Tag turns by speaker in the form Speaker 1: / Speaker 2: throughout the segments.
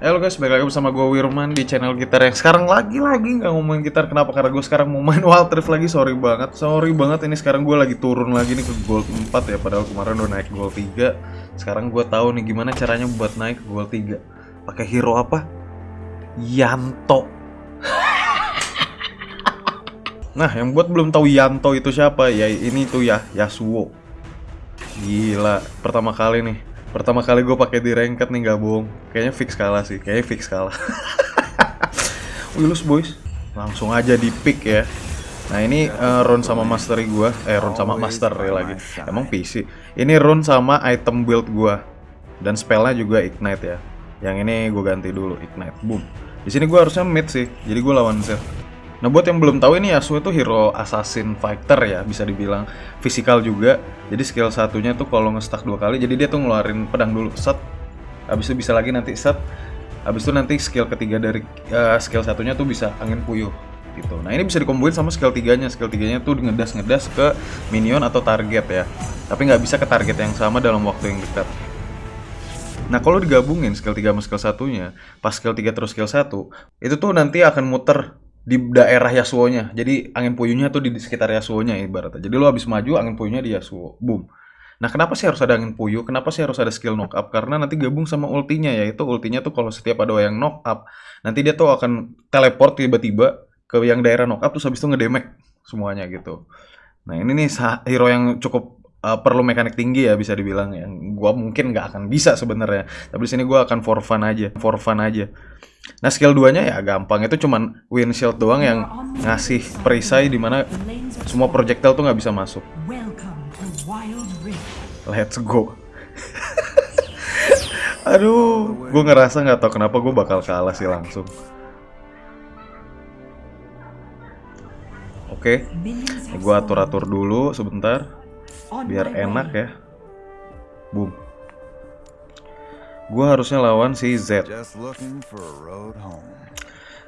Speaker 1: Halo guys, balik lagi bersama gue Wirman di channel gitar yang sekarang lagi-lagi nggak ngomongin gitar. Kenapa? Karena gue sekarang mau main Wild Rift lagi, sorry banget. Sorry banget, ini sekarang gue lagi turun lagi nih ke gold 4 ya. Padahal kemarin udah naik gold 3 Sekarang gue tahu nih gimana caranya buat naik ke gold 3 Pakai hero apa? Yanto. Nah, yang buat belum tahu Yanto itu siapa? Ya ini tuh ya, Yasuo. Gila, pertama kali nih Pertama kali gue pakai di ranked nih gak bohong. Kayaknya fix kalah sih, kayaknya fix kalah. Wilus boys, langsung aja di pick ya. Nah ini uh, run sama mastery gue, eh run sama master ya lagi. Emang PC. Ini run sama item build gue dan spellnya juga ignite ya. Yang ini gue ganti dulu ignite, boom. Di sini gue harusnya mid sih, jadi gue lawan Zed. Nah buat yang belum tahu ini Yasuo itu hero assassin fighter ya bisa dibilang fisikal juga. Jadi skill satunya tuh kalau ngestak dua kali, jadi dia tuh ngeluarin pedang dulu set. Habis itu bisa lagi nanti set. Habis itu nanti skill ketiga dari uh, skill satunya tuh bisa angin puyuh gitu. Nah ini bisa dikomboin sama skill tiganya. Skill tiganya tuh ngedas ngedas ke minion atau target ya. Tapi nggak bisa ke target yang sama dalam waktu yang dekat. Nah kalau digabungin skill 3 sama skill satunya, pas skill 3 terus skill 1, itu tuh nanti akan muter di daerah Yasuo-nya. Jadi angin puyuhnya tuh di sekitar Yasuo-nya ibaratnya. Jadi lo habis maju angin puyuhnya di Yasuo. Boom. Nah, kenapa sih harus ada angin puyuh? Kenapa sih harus ada skill knock up? Karena nanti gabung sama ultinya yaitu ultinya tuh kalau setiap ada yang knock up, nanti dia tuh akan teleport tiba-tiba ke yang daerah knock up terus habis itu ngedemek semuanya gitu. Nah, ini nih hero yang cukup uh, perlu mekanik tinggi ya bisa dibilang yang gua mungkin nggak akan bisa sebenarnya. Tapi di sini gua akan for fun aja, for fun aja. Nah skill 2 nya ya gampang itu cuman windshield doang yang ngasih perisai di mana semua projectile tuh nggak bisa masuk. Let's go. Aduh, gue ngerasa nggak tau kenapa gue bakal kalah sih langsung. Oke, okay. gue atur-atur dulu sebentar, biar enak ya. Boom. Gue harusnya lawan si Z.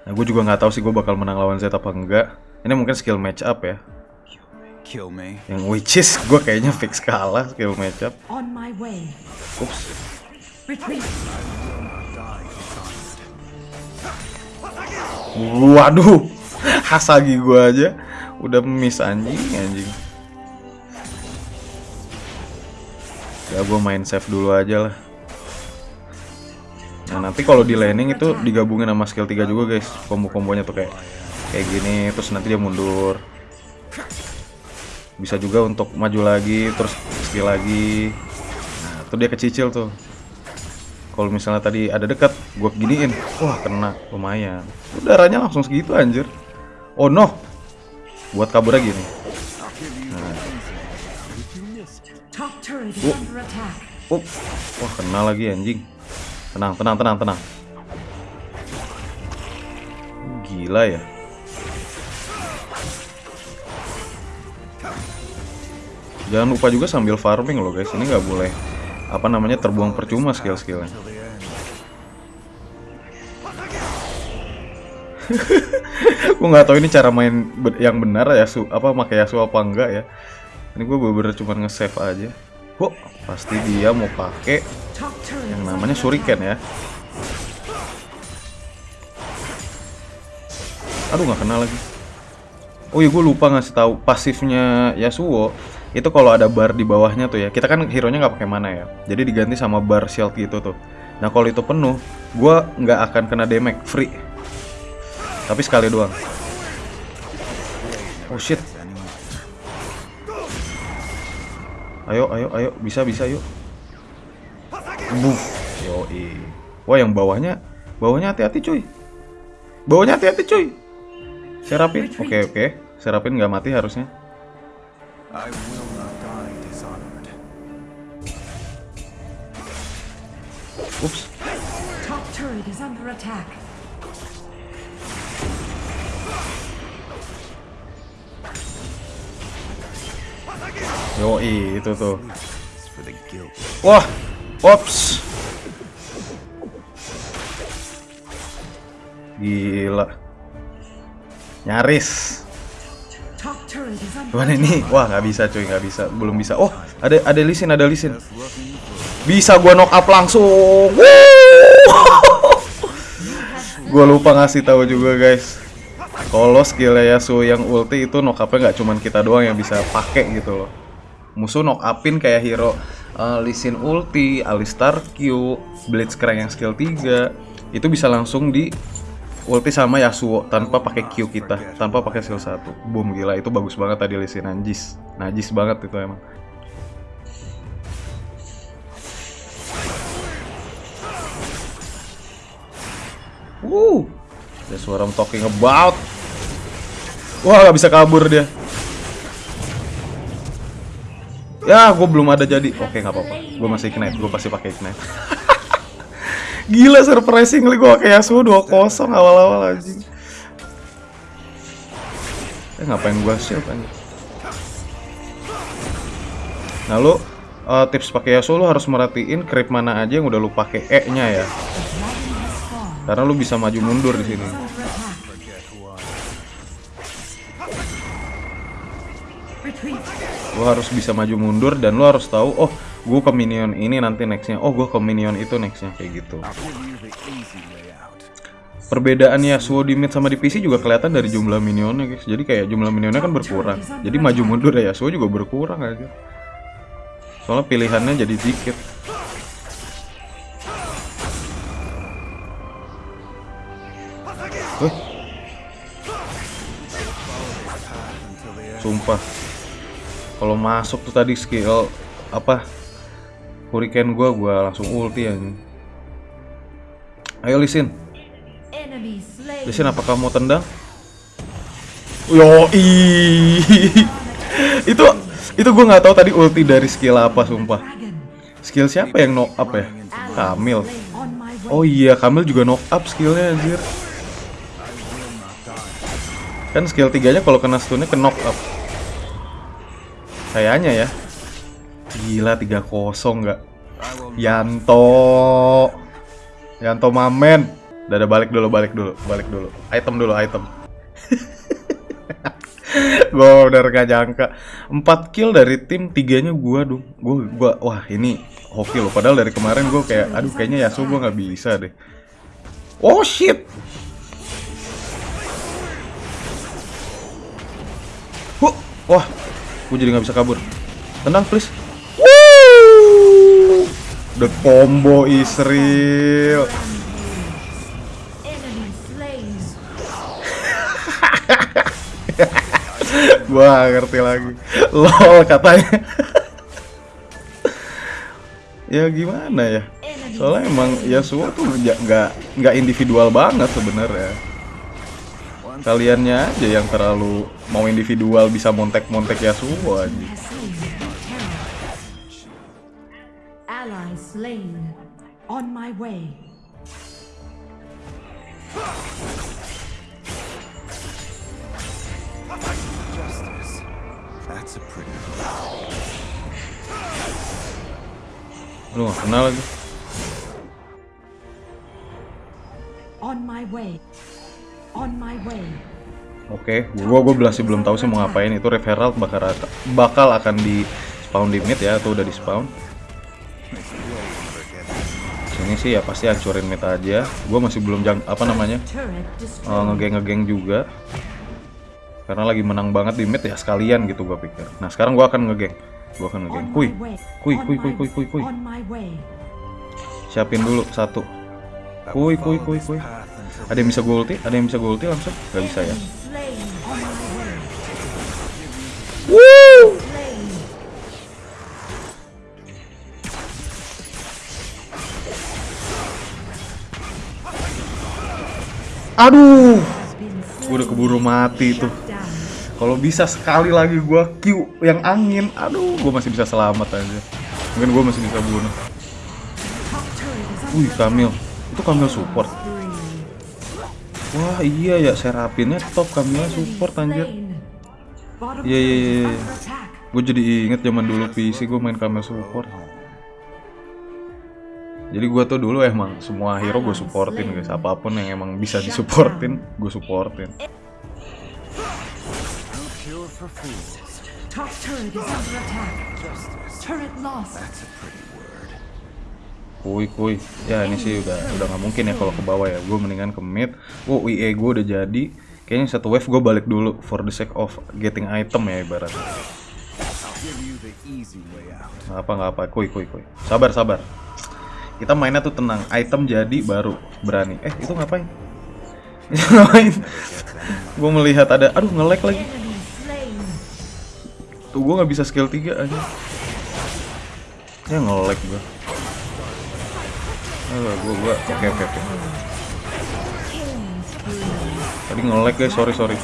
Speaker 1: Nah, gue juga nggak tahu sih gue bakal menang lawan Z apa enggak. Ini mungkin skill match up ya. Yang which is gue kayaknya fix kalah skill match up. Ups. Waduh, Hasagi gue aja udah miss anjing anjing. Ya gue main save dulu aja lah. Nah nanti kalau di landing itu digabungin sama skill 3 juga guys. Kombo-kombonya tuh kayak kayak gini Terus nanti dia mundur. Bisa juga untuk maju lagi Terus skill lagi. Nah itu dia kecicil tuh. Kalau misalnya tadi ada dekat Gue giniin. Wah kena. Lumayan. Udaranya langsung segitu anjir. Oh no. Buat kabur lagi nih Uh. Wah kena lagi anjing Tenang, tenang, tenang, tenang. Gila ya. Jangan lupa juga sambil farming loh guys. Ini nggak boleh apa namanya terbuang percuma skill-skillnya. gue nggak tahu ini cara main yang benar ya su apa pakai Yasuo apa enggak ya. Ini gue bener-bener cuma nge-save aja. Kok pasti dia mau pakai yang namanya Shuriken ya. Aduh nggak kenal lagi. Oh iya gue lupa ngasih tahu pasifnya Yasuo itu kalau ada bar di bawahnya tuh ya. Kita kan hero nya nggak pakai mana ya. Jadi diganti sama bar shield gitu tuh. Nah kalau itu penuh, gue nggak akan kena damage free. Tapi sekali doang. Oh shit. Ayo, ayo, ayo, bisa, bisa, yuk. Buff. Yoi. Wah, yang bawahnya, bawahnya hati-hati, cuy. Bawahnya hati-hati, cuy. Serapin. Oke, okay, oke. Okay. Serapin nggak mati harusnya. Ups. Yoi, itu tuh. Wah, ops. Gila. Nyaris. Mana ini? Wah, nggak bisa cuy, nggak bisa. Belum bisa. Oh, ada ada lisin, ada lisin. Bisa gua knock up langsung. Gue lupa ngasih tahu juga guys. Kalau skill Yasuo yang ulti itu knock up-nya nggak cuman kita doang yang bisa pakai gitu loh. Musuh knock upin kayak hero uh, Lee Sin ulti, Alistar Q, Blitzcrank yang skill 3 itu bisa langsung di ulti sama Yasuo tanpa pakai Q kita, tanpa pakai skill 1. Boom gila itu bagus banget tadi Lee Sin najis. Najis banget itu emang. Woo, that's what I'm talking about. Wah, gak bisa kabur dia. Ya, gue belum ada jadi. Oke, nggak apa-apa. Gue masih ignite. Gue pasti pakai ignite. Gila surprisingly gue pakai Yasuo 2-0 awal-awal anjing. Eh, ngapain gue shield anjing? Nah, lu uh, tips pakai Yasuo lu harus merhatiin creep mana aja yang udah lu pakai E-nya ya. Karena lu bisa maju mundur di sini. Lu harus bisa maju mundur dan lu harus tahu, oh, gue ke minion ini nanti nextnya. Oh, gue ke minion itu nextnya kayak gitu. Perbedaan Yasuo di mid sama di PC juga kelihatan dari jumlah minionnya guys. Jadi kayak jumlah minionnya kan berkurang. Jadi maju mundur ya Yasuo juga berkurang aja. Soalnya pilihannya jadi dikit. Sumpah. Kalau masuk tuh tadi skill apa? Hurricane gua gua langsung ulti aja. Ayo lisin. Lisin apa kamu tendang? Yo itu itu gue nggak tahu tadi ulti dari skill apa sumpah. Skill siapa yang knock up ya? Kamil. Oh iya, Kamil juga knock up skillnya anjir. Kan skill tiganya kalau kena stunnya ke knock up. Kayaknya ya. Gila 3-0 nggak? Yanto. Yanto mamen. Udah ada balik dulu, balik dulu, balik dulu. Item dulu, item. gue udah gak jangka 4 kill dari tim tiganya gue dong gue gua wah ini hoki loh padahal dari kemarin gue kayak aduh kayaknya Yasuo gue nggak bisa deh oh shit Huh, wah gue jadi nggak bisa kabur tenang please Woo! the combo is real Gua ngerti lagi. Lol katanya. ya gimana ya? Soalnya emang Yasuo tuh nggak nggak individual banget sebenarnya. Kaliannya aja yang terlalu mau individual bisa montek-montek Yasuo aja.
Speaker 2: Ally slain. On my way.
Speaker 3: Justice. That's a pretty
Speaker 1: Lu gak kenal lagi.
Speaker 2: On my way. On my way.
Speaker 1: Oke, gua gua masih belum tahu sih mau ngapain itu referral bakal bakal akan di spawn di mid ya atau udah di spawn. Sini sih ya pasti hancurin mid aja. Gua masih belum jang apa namanya uh, ngegeng ngegeng juga. Karena lagi menang banget di mid ya sekalian gitu gua pikir. Nah sekarang gua akan ngegeng. Gua akan ngegeng.
Speaker 2: My-
Speaker 1: kuy, kuy, kuy.
Speaker 2: On my way.
Speaker 1: Siapin dulu satu. Kuy, kuy, kuy, kuy. Ada yang bisa gue ulti? Ada yang bisa gue ulti langsung? Gak bisa ya. Woo! Aduh, gue udah keburu mati tuh. Kalau bisa sekali lagi gue Q yang angin, aduh, gue masih bisa selamat aja. Mungkin gue masih bisa bunuh. Wih, Kamil, itu Kamil support. Wah iya ya, Serapinnya top, Kamilnya support anjir. Iya, iya, iya, iya. Gue jadi inget zaman dulu PC gue main Kamil support. Jadi gue tuh dulu emang semua hero gue supportin guys, apa pun yang emang bisa disupportin, gue supportin.
Speaker 2: Top turret is under attack. Turret lost.
Speaker 3: That's a pretty word.
Speaker 1: Kuy kuy. Ya ini sih udah udah nggak mungkin ya kalau ke bawah ya. Gue mendingan ke mid. Oh IE gue udah jadi. Kayaknya satu wave gue balik dulu for the sake of getting item ya ibarat. Nggak apa nggak apa. Kuy kuy kuy. Sabar sabar. Kita mainnya tuh tenang. Item jadi baru berani. Eh itu ngapain? Ngapain? gue melihat ada. Aduh nge-lag lagi. Tuh gue nggak bisa skill 3 aja. Ya nge-lag gue. Aduh, gue gue oke oke oke.
Speaker 2: Killing spree.
Speaker 1: Tadi nge-lag guys, sorry sorry.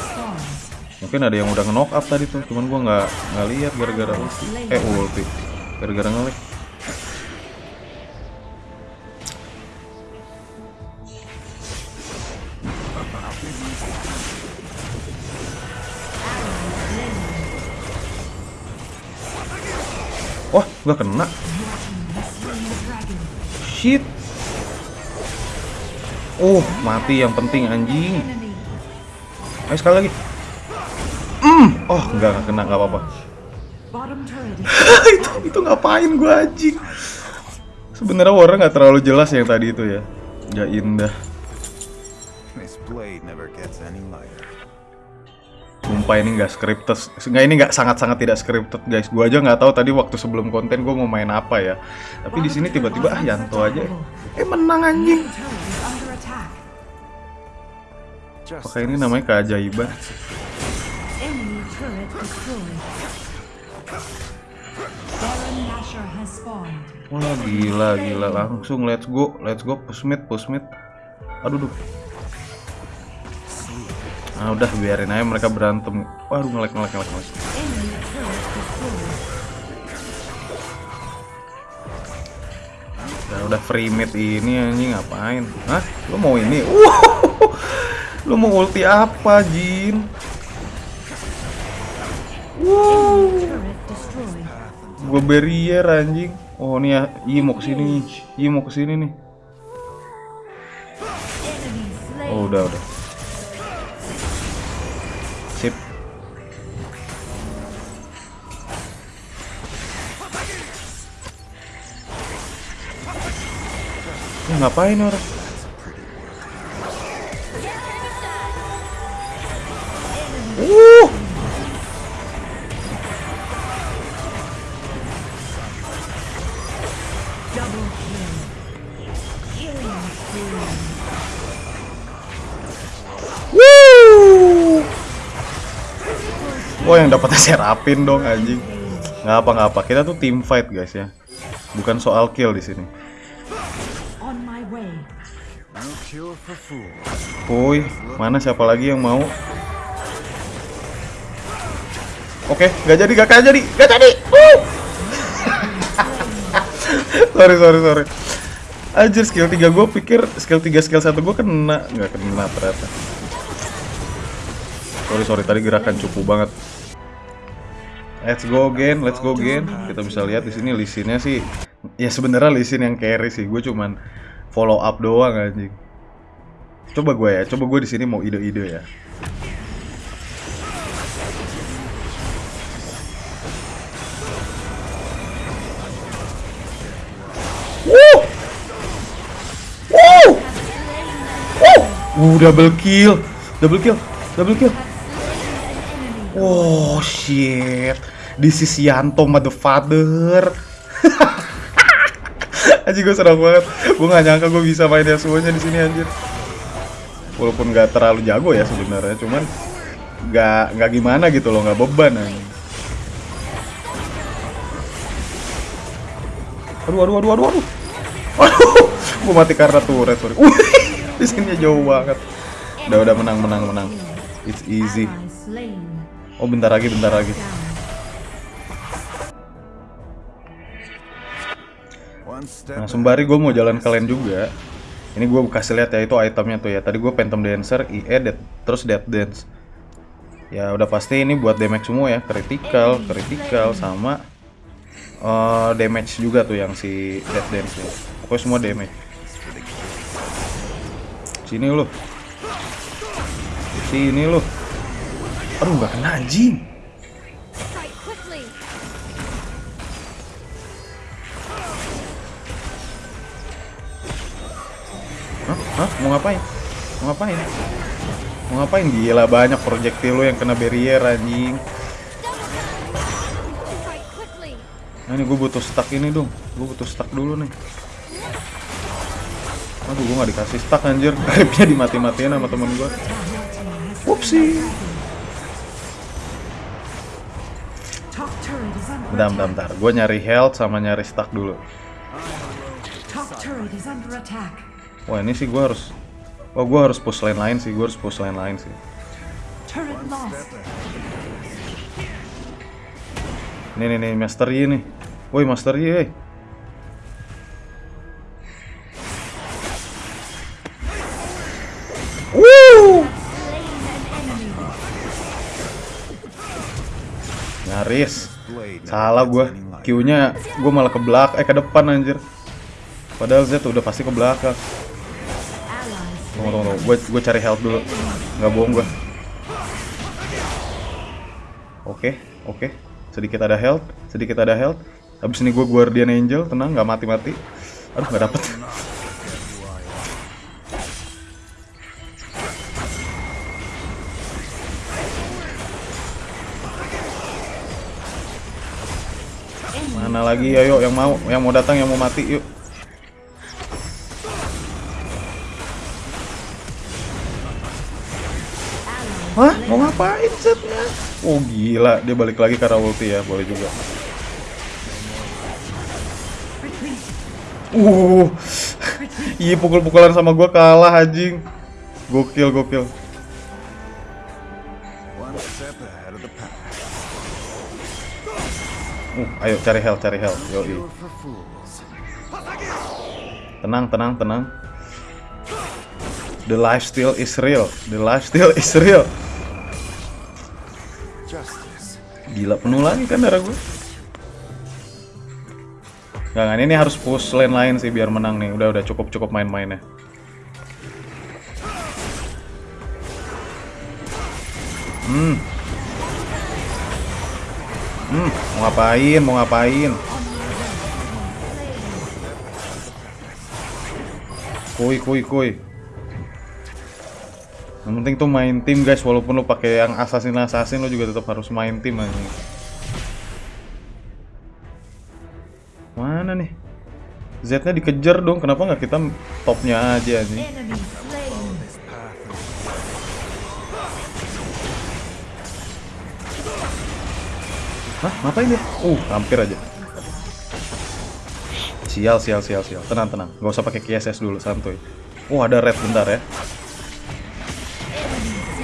Speaker 1: Mungkin ada yang udah nge-knock up tadi tuh, cuman gua nggak nggak lihat gara-gara ulti. Eh ulti. Gara-gara nge-lag. Wah, nggak kena. Shit. Oh, mati yang penting anjing. Ayo sekali lagi. Hmm, oh nggak nggak kena nggak apa-apa. Itu itu ngapain gua anjing? Sebenarnya warna nggak terlalu jelas yang tadi itu ya. Nggak indah. Sumpah ini nggak scripted. Nggak ini nggak sangat-sangat tidak scripted guys. Gua aja nggak tahu tadi waktu sebelum konten gua mau main apa ya. Tapi di sini tiba-tiba ah Yanto aja. Eh menang anjing. Apakah ini namanya keajaiban? Wah gila gila langsung let's go let's go push mid push mid. Aduh duh. Nah udah biarin aja mereka berantem. Waduh ngelek ngelek ngelek ngelek. Ya udah free mid ini anjing ngapain? Hah? Lu mau ini? Wow! Lu mau ulti apa, Jin? Wow! Gue barrier anjing. Oh, nih ya, Yi mau ke sini. Yi mau ke
Speaker 2: sini nih.
Speaker 1: Oh, udah, udah. Sip. Ya, ngapain nih orang? Wah yang dapatnya Serapin dong anjing. Nggak apa nggak apa. Kita tuh team fight guys ya. Bukan soal kill di sini. Woi, mana siapa lagi yang mau? Oke, nggak jadi, nggak jadi, nggak jadi. Woo! sorry, sorry, sorry. Anjir skill 3 gue pikir skill 3 skill 1 gue kena Nggak kena ternyata Sorry sorry tadi gerakan cukup banget Let's go again, let's go again Kita bisa lihat di sini lisinnya sih Ya sebenarnya lisin yang carry sih Gue cuman follow up doang anjing Coba gue ya, coba gue di sini mau ide-ide ya Wuh! Wuh! Wuh! Uh, double kill. Double kill. Double kill. Oh shit. This is Yanto motherfucker. Anjir gue senang banget. Gue gak nyangka gue bisa main Yasuo-nya di sini anjir. Walaupun gak terlalu jago ya sebenarnya, cuman gak nggak gimana gitu loh, nggak beban anjing. Aduh, aduh, aduh, aduh, aduh. Aduh, gue mati karena turret, sorry. Wih, di sini jauh banget. Udah, udah menang, menang, menang. It's easy. Oh, bentar lagi, bentar lagi. Nah, sembari gue mau jalan kalian juga. Ini gue kasih lihat ya itu itemnya tuh ya. Tadi gue Phantom Dancer, IE, Death, terus Death Dance. Ya udah pasti ini buat damage semua ya, critical, critical sama eh, damage juga tuh yang si Death Dance ya. Pokoknya semua damage. Sini lu. Sini lu. Aduh nggak kena anjing. Hah? Mau ngapain? Mau ngapain? Mau ngapain? Gila banyak projectile lu yang kena barrier anjing. Nah, ini gue butuh stuck ini dong. Gue butuh stuck dulu nih. Aduh, gue gak dikasih stuck anjir. Grabnya dimati-matiin sama temen gue.
Speaker 2: Under
Speaker 1: Bentar, bentar, bentar. Gue nyari health sama nyari stuck dulu. Wah, ini sih gue harus... Oh, gue harus push lane lain sih. Gue harus push lane lain sih. Nih, nih, nih. Master Yi nih. Woi, Master Yi, eh. Woo! Nyaris. Salah
Speaker 3: any light.
Speaker 1: Q-nya gua malah ke belakang, eh ke depan anjir. Padahal Z udah pasti ke belakang. Tunggu, tunggu, tunggu. Gue gue cari health dulu. Nggak bohong gua. Oke, oke. Sedikit ada health, sedikit ada health. Habis ini gue Guardian Angel, tenang, nggak mati-mati. Aduh, nggak dapet. Mana lagi? Ayo, yang mau, yang mau datang, yang mau mati, yuk. Ngapain setnya? Oh gila, dia balik lagi karena ulti ya, boleh juga. Uh, iya pukul-pukulan sama gua kalah anjing. Gokil, gokil. Uh, ayo cari health, cari health. Yo,
Speaker 3: Cure for fools.
Speaker 1: Tenang, tenang, tenang. The lifesteal is real. The lifesteal is real. Gila penuh lagi kan darah gue. Gak, ini harus push lane lain sih biar menang nih. Udah, udah cukup cukup main-mainnya. Hmm. Hmm, mau ngapain? Mau ngapain? Kuy, kuy, kuy. Yang penting tuh main tim guys, walaupun lo pakai yang assassin assassin lo juga tetap harus main tim aja. Mana nih? Z-nya dikejar dong, kenapa nggak kita topnya aja nih? Hah, ngapain dia? Uh, hampir aja. Sial, sial, sial, sial. Tenang, tenang. Gak usah pakai KSS dulu, santuy. Oh, ada red bentar ya.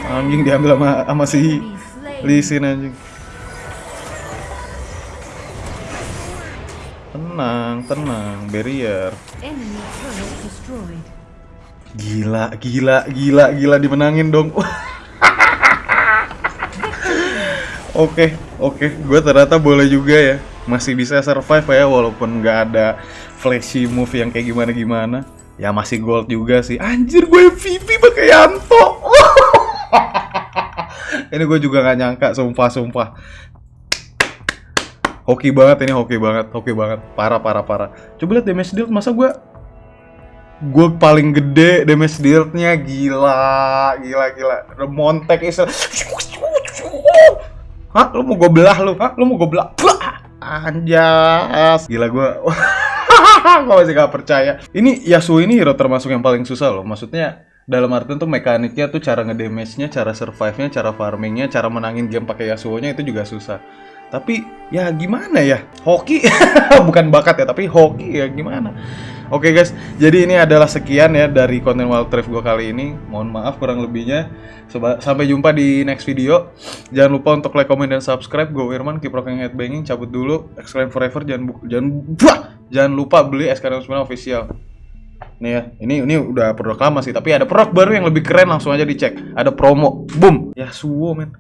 Speaker 1: Anjing diambil sama sama si
Speaker 2: Enemy slain.
Speaker 1: Lee Sin anjing. Tenang, tenang, barrier. Gila, gila, gila, gila dimenangin dong. Oke, oke, gue ternyata boleh juga ya, masih bisa survive ya walaupun nggak ada flashy move yang kayak gimana gimana. Ya masih gold juga sih. Anjir gue MVP pakai Yanto. Ini gue juga nggak nyangka, sumpah sumpah. Hoki banget ini, hoki banget, hoki banget, parah parah parah. Coba lihat damage deal, masa gue gue paling gede damage deal-nya gila gila gila Montek is Hah? Lu mau gue belah lu? Hah? Lu mau gue belah? Blah! Anjas Gila gue Gue masih gak percaya Ini Yasuo ini hero termasuk yang paling susah loh Maksudnya dalam artian tuh mekaniknya tuh cara ngedamage-nya, cara survive-nya, cara farming-nya, cara menangin game pakai Yasuo-nya itu juga susah. Tapi ya gimana ya? Hoki bukan bakat ya, tapi hoki ya gimana? Oke guys, jadi ini adalah sekian ya dari konten Wild Rift gue kali ini. Mohon maaf kurang lebihnya. Soba- Sampai jumpa di next video. Jangan lupa untuk like, comment, dan subscribe. Gue Wirman, keep rocking headbanging. Cabut dulu. Exclaim forever. Jangan jangan jangan lupa beli SKM 9 official. Nih ya, ini ini udah produk lama sih, tapi ada produk baru yang lebih keren langsung aja dicek. Ada promo. Boom. Ya suwo men.